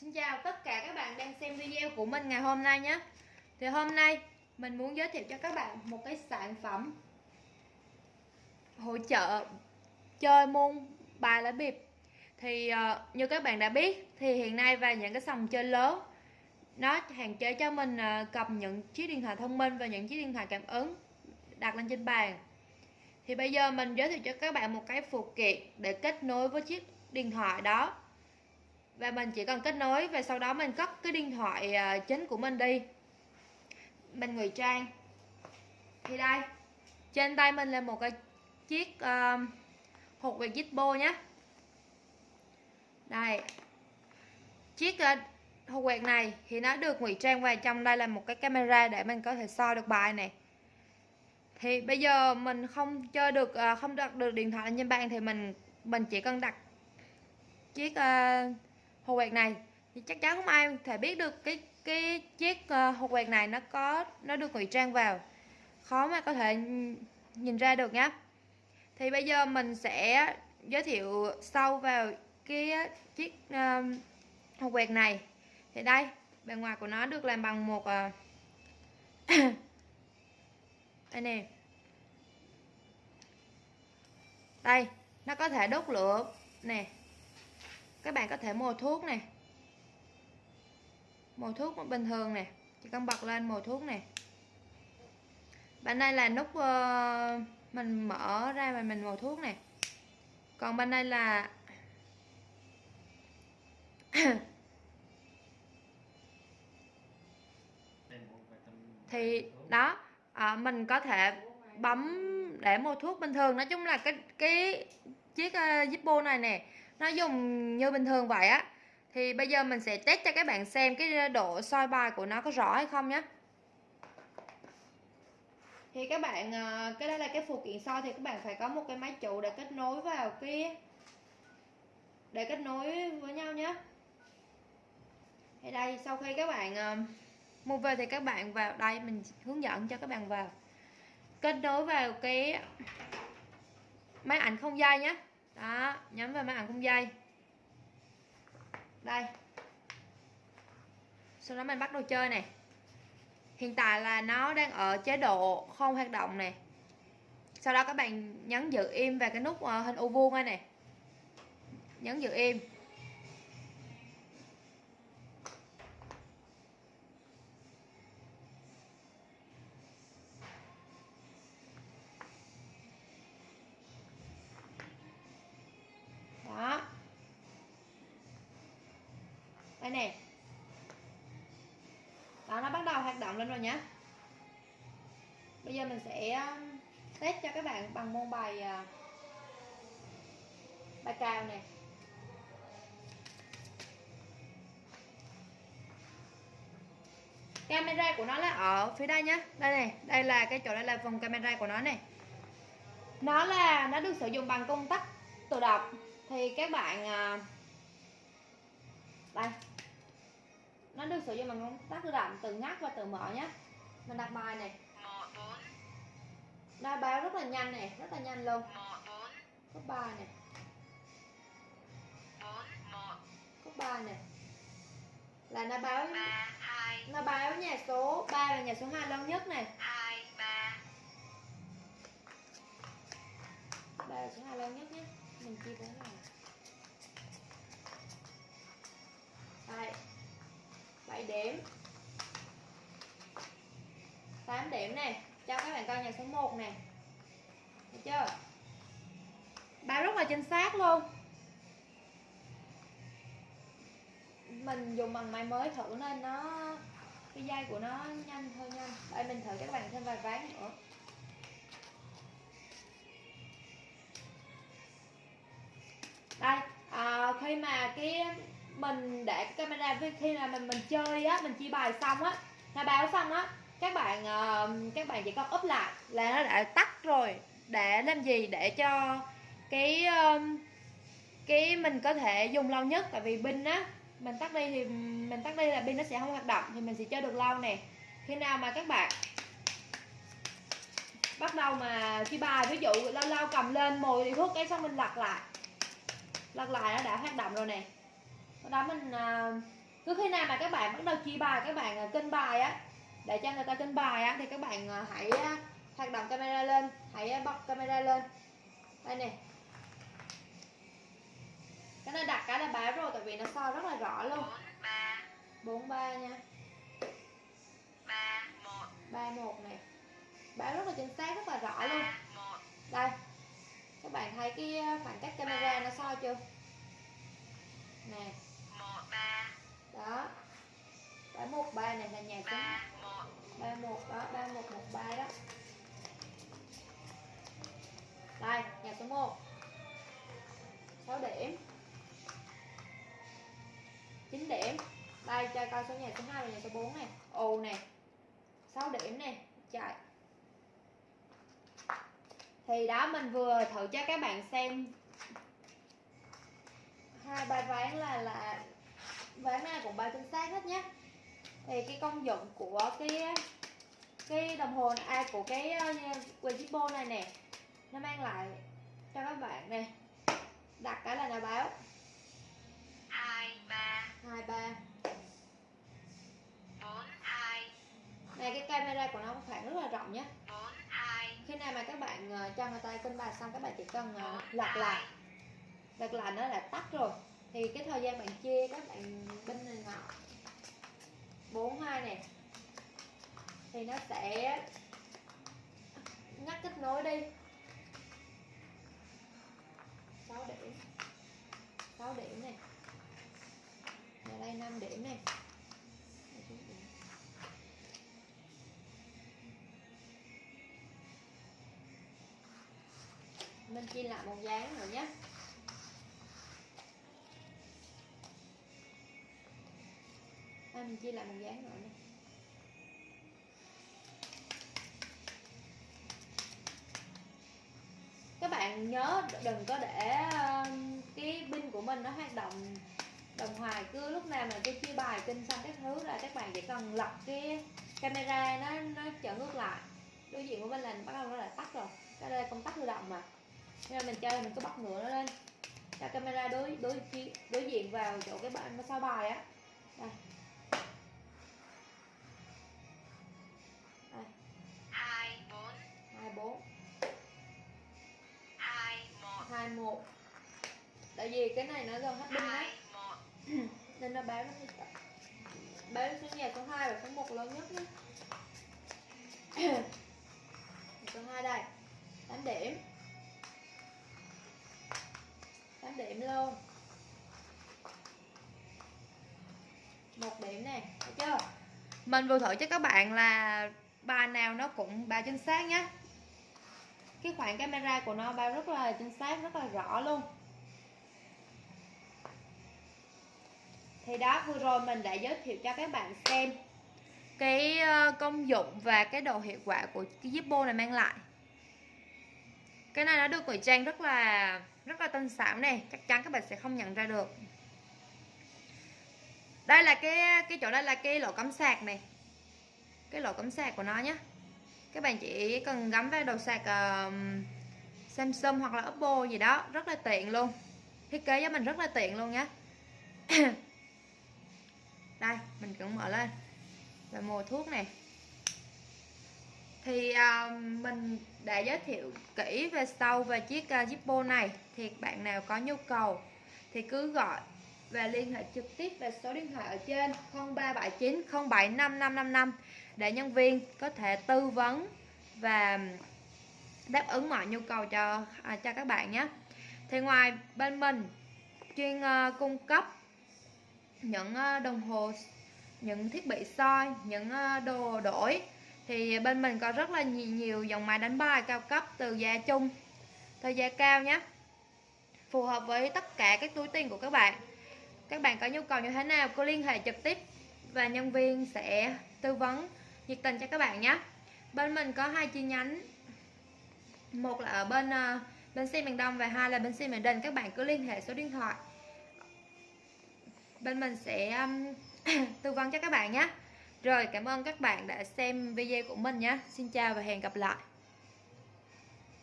Xin chào tất cả các bạn đang xem video của mình ngày hôm nay nhé. Thì hôm nay mình muốn giới thiệu cho các bạn một cái sản phẩm hỗ trợ chơi môn bài lá bịp. Thì uh, như các bạn đã biết thì hiện nay và những cái sòng chơi lớn nó hạn chế cho mình uh, cầm những chiếc điện thoại thông minh và những chiếc điện thoại cảm ứng đặt lên trên bàn. Thì bây giờ mình giới thiệu cho các bạn một cái phụ kiện để kết nối với chiếc điện thoại đó và mình chỉ cần kết nối và sau đó mình cất cái điện thoại à, chính của mình đi. Mình ngụy trang. Thì đây trên tay mình là một cái chiếc uh, hộp về Zippo nhé đây chiếc uh, hộp quẹt này thì nó được ngụy trang vào trong đây là một cái camera để mình có thể soi được bài này. Thì bây giờ mình không chơi được uh, không đặt được điện thoại lên trên bàn thì mình mình chỉ cần đặt chiếc uh, hộp quẹt này. Thì chắc chắn không ai thể biết được cái cái chiếc hột hộp quẹt này nó có nó được ngụy trang vào. Khó mà có thể nhìn ra được nhé thì bây giờ mình sẽ giới thiệu sâu vào cái chiếc uh, hộp quẹt này. Thì đây bề ngoài của nó được làm bằng một uh, đây nè. Đây nó có thể đốt lửa nè các bạn có thể mồi thuốc này mồi thuốc bình thường nè. Chỉ cần bật lên mồi thuốc này bên đây là nút uh, mình mở ra và mình mồi thuốc nè. Còn bên đây là thì đó à, mình có thể bấm để mua thuốc bình thường. Nói chung là cái cái chiếc uh, Zippo này nè nó dùng như bình thường vậy á, thì bây giờ mình sẽ test cho các bạn xem cái độ soi bài của nó có rõ hay không nhé thì các bạn ờ, cái đó là cái phụ kiện soi thì các bạn phải có một cái máy chủ để kết nối vào cái, để kết nối với nhau nhé thì đây, sau khi các bạn ờ, mua về thì các bạn vào, đây, mình hướng dẫn cho các bạn vào. Kết nối vào cái máy ảnh không dây nhé đó nhấn vào máy ảnh không dây. Đây. Sau đó mình bắt đầu chơi này. Hiện tại là nó đang ở chế độ không hoạt động này. Sau đó các bạn nhấn giữ im vào cái nút ờ, hình u vuông này. Nhấn giữ im. Đây nè. Đó, nó bắt đầu hoạt động lên rồi nhé bây giờ mình sẽ um, test cho các bạn bằng môn bài à, bài cào này camera của nó là ở phía đây nhé đây này đây là cái chỗ, đây là phần camera của nó này nó là, nó được sử dụng bằng công tắc tự động. Thì các bạn à, đây nó được sử dụng bằng công tắc tự động từ ngắt và từ mở nhé. Mình đặt bài này. Đa báo rất là nhanh này, rất là nhanh luôn. Cấp ba này. Cấp ba này. Là nó báo nó báo nhà số 3 là nhà số 2 lớn nhất này. 2 3 3 là số 2 lớn nhất nhé. Mình chia cái này 7 điểm. 8 điểm này cho các bạn coi nhà số 1 nè. Thấy chưa? Báo rất là chính xác luôn. Mình dùng bằng máy mới thử nên nó cái dây của nó nhanh hơn nhanh. Đây mình thử cho các bạn thêm vài ván nữa. Đây à, khi mà cái mình để camera khi là mình mình chơi á mình chia bài xong á nó báo xong á các bạn uh, các bạn chỉ cần up lại là nó đã tắt rồi. Để làm gì? Để cho cái um, cái mình có thể dùng lâu nhất tại vì pin á mình tắt đi thì mình tắt đi là pin nó sẽ không hoạt động thì mình sẽ chơi được lâu nè. Khi nào mà các bạn bắt đầu mà chia bài ví dụ lâu lâu cầm lên mồi thì thuốc cái xong mình lật lại. Lật lại nó đã hoạt động rồi nè đó mình uh, cứ khi nào mà các bạn bắt đầu chia bài các bạn à, kênh bài á để cho người ta kênh bài á thì các bạn à, hãy hoạt động camera lên hãy bật camera lên. Đây nè. Cái này đặt cái là báo rồi tại vì nó soi rất là rõ luôn. 43 nha. 31 31 này. Báo rất là chính xác rất là rõ luôn. Đây. Các bạn thấy cái khoảng cách camera nó soi chưa? Nè đó. 313 này là nhà số 31 đó 3113 đó. Đây, nhà số 1 6 điểm. 9 điểm. Đây, cho coi số nhà số 2 và nhà số 4 này. Ồ, nè. 6 điểm nè. Chạy. Thì đó, mình vừa thử cho các bạn xem. Hai bài ván là là ván nào cũng bài chính xác hết nhé. Thì cái công dụng của cái cái đồng hồ ai à, của cái uh, này nè nó mang lại cho các bạn nè. Đặt cái là nó báo. Hai ba. Hai ba. Bốn hai. Này cái camera của nó khoảng rất là rộng nhé. Bốn hai. Khi nào mà các bạn uh, cho người ta cân bài xong các bạn chỉ cần uh, lật lại. lật lại nó là tắt rồi thì cái thời gian bạn chia các bạn bên này ngọt 42 này thì nó sẽ ngắt kết nối đi. 6 điểm. 6 điểm này và đây 5 điểm này mình chia lại một dáng rồi nhé mình chia lại một dáng nữa các bạn nhớ đừng có để um, cái pin của mình nó hoạt động, đồng hoài, cứ lúc nào mà cứ chia bài kinh xong các thứ là các bạn chỉ cần lật cái camera nó nó trở ngược lại. Đối diện của mình là bắt đầu nó lại tắt rồi, cái đây công tắc tự động mà. Nên mình chơi mình cứ bắt ngựa nó lên. Cho camera đối đối đối diện vào chỗ cái bạn nó sao bài á. Đây. Cái này nó gần hết pin đấy nên nó báo nó báo số nhà số 2 và số 1 lớn nhất nhé số 2 đây. 8 điểm. 8 điểm luôn. Một điểm này thấy chưa? Mình vừa thử cho các bạn là bài nào nó cũng bài chính xác nhé cái khoảng camera của nó bao rất là chính xác rất là rõ luôn thì đó vừa rồi mình đã giới thiệu cho các bạn xem cái ờ, công dụng và cái độ hiệu quả của cái Zippo này mang lại. Cái này nó được ngụy trang rất là rất là tinh xảo này chắc chắn các bạn sẽ không nhận ra được. Đây là cái cái chỗ đây là cái lỗ cắm sạc này. Cái lỗ cắm sạc của nó nhé các bạn chỉ cần gắm vào đầu sạc uh, Samsung hoặc là Oppo gì đó rất là tiện luôn. Thiết kế cho mình rất là tiện luôn nhé đây mình cũng mở lên. Là mùa thuốc này. Thì uh, mình đã giới thiệu kỹ về sâu về chiếc à, uh, Zippo này. Thì bạn nào có nhu cầu thì cứ gọi và liên hệ trực tiếp về số điện thoại ở trên 0379 075555 để nhân viên có thể tư vấn và đáp ứng mọi nhu cầu cho à, cho các bạn nhé. Thì ngoài bên mình chuyên uh, cung cấp những ờ, đồng hồ những thiết bị soi những ờ, đồ đổi. Thì bên mình có rất là nhiều, nhiều dòng máy đánh bài cao cấp từ giá chung thời giá cao nhé phù hợp với tất cả các túi tiền của các bạn. Các bạn có nhu cầu như thế nào cứ liên hệ trực tiếp và nhân viên sẽ tư vấn nhiệt tình cho các bạn nhé bên mình có hai chi nhánh. Một là ở bên uh, bên xe miền Đông và hai là bên xe miền Đình. Các bạn cứ liên hệ số điện thoại bên mình sẽ um, tư vấn cho các bạn nhé. Rồi cảm ơn các bạn đã xem video của mình nhé. Xin chào và hẹn gặp lại.